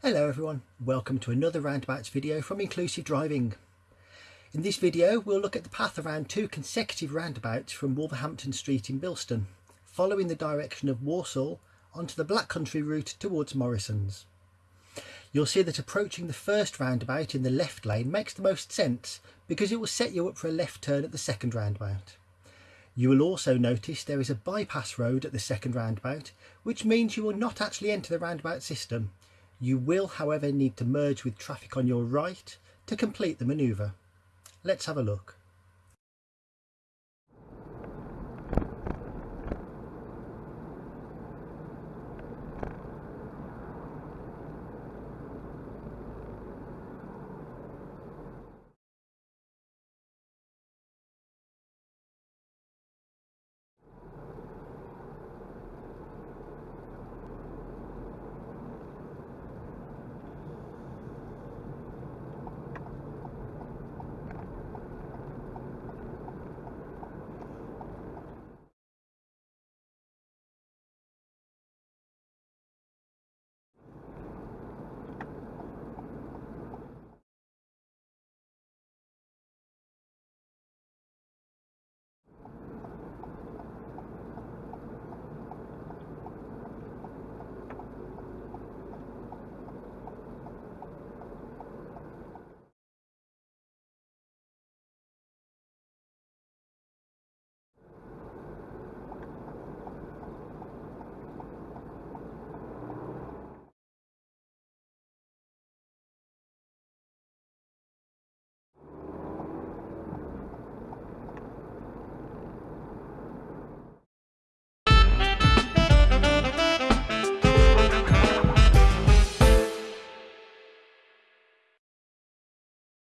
Hello everyone, welcome to another roundabouts video from Inclusive Driving. In this video we'll look at the path around two consecutive roundabouts from Wolverhampton Street in Bilston, following the direction of Walsall onto the Black Country route towards Morrison's. You'll see that approaching the first roundabout in the left lane makes the most sense because it will set you up for a left turn at the second roundabout. You will also notice there is a bypass road at the second roundabout, which means you will not actually enter the roundabout system. You will, however, need to merge with traffic on your right to complete the manoeuvre. Let's have a look.